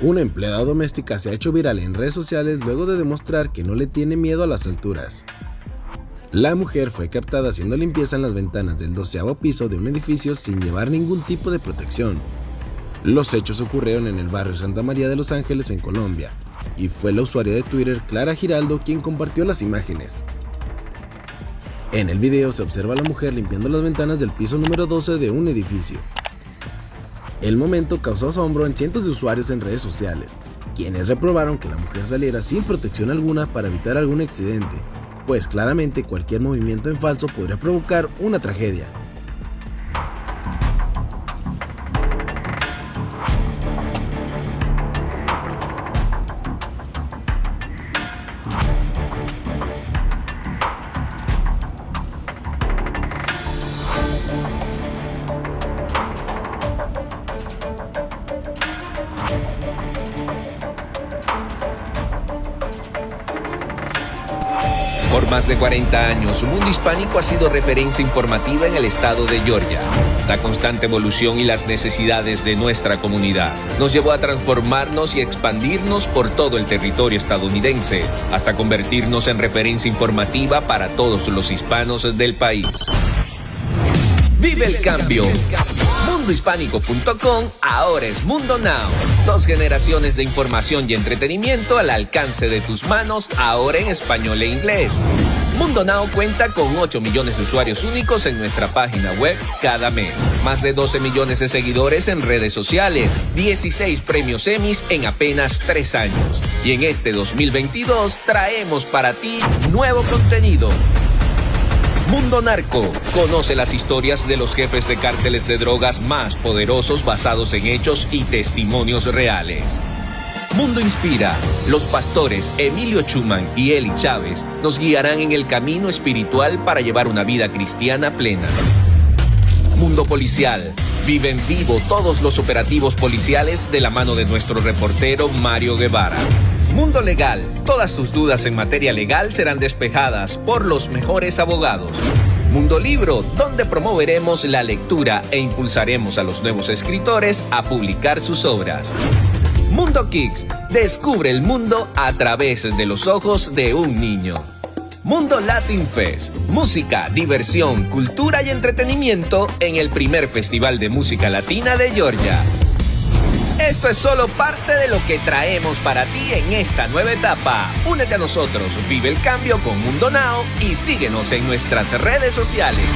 Una empleada doméstica se ha hecho viral en redes sociales luego de demostrar que no le tiene miedo a las alturas. La mujer fue captada haciendo limpieza en las ventanas del doceavo piso de un edificio sin llevar ningún tipo de protección. Los hechos ocurrieron en el barrio Santa María de Los Ángeles en Colombia, y fue la usuaria de Twitter Clara Giraldo quien compartió las imágenes. En el video se observa a la mujer limpiando las ventanas del piso número 12 de un edificio. El momento causó asombro en cientos de usuarios en redes sociales, quienes reprobaron que la mujer saliera sin protección alguna para evitar algún accidente, pues claramente cualquier movimiento en falso podría provocar una tragedia. Más de 40 años, Mundo Hispánico ha sido referencia informativa en el estado de Georgia. La constante evolución y las necesidades de nuestra comunidad nos llevó a transformarnos y expandirnos por todo el territorio estadounidense, hasta convertirnos en referencia informativa para todos los hispanos del país. Vive el cambio. Mundohispánico.com ahora es Mundo Now. Dos generaciones de información y entretenimiento al alcance de tus manos, ahora en español e inglés. Mundo Now cuenta con 8 millones de usuarios únicos en nuestra página web cada mes. Más de 12 millones de seguidores en redes sociales. 16 premios Emmys en apenas 3 años. Y en este 2022 traemos para ti nuevo contenido. Mundo Narco. Conoce las historias de los jefes de cárteles de drogas más poderosos basados en hechos y testimonios reales. Mundo Inspira. Los pastores Emilio Chuman y Eli Chávez nos guiarán en el camino espiritual para llevar una vida cristiana plena. Mundo Policial. Vive en vivo todos los operativos policiales de la mano de nuestro reportero Mario Guevara. Mundo Legal. Todas tus dudas en materia legal serán despejadas por los mejores abogados. Mundo Libro, donde promoveremos la lectura e impulsaremos a los nuevos escritores a publicar sus obras. Mundo Kicks, descubre el mundo a través de los ojos de un niño. Mundo Latin Fest, música, diversión, cultura y entretenimiento en el primer festival de música latina de Georgia. Esto es solo parte de lo que traemos para ti en esta nueva etapa. Únete a nosotros, vive el cambio con Mundo Now y síguenos en nuestras redes sociales.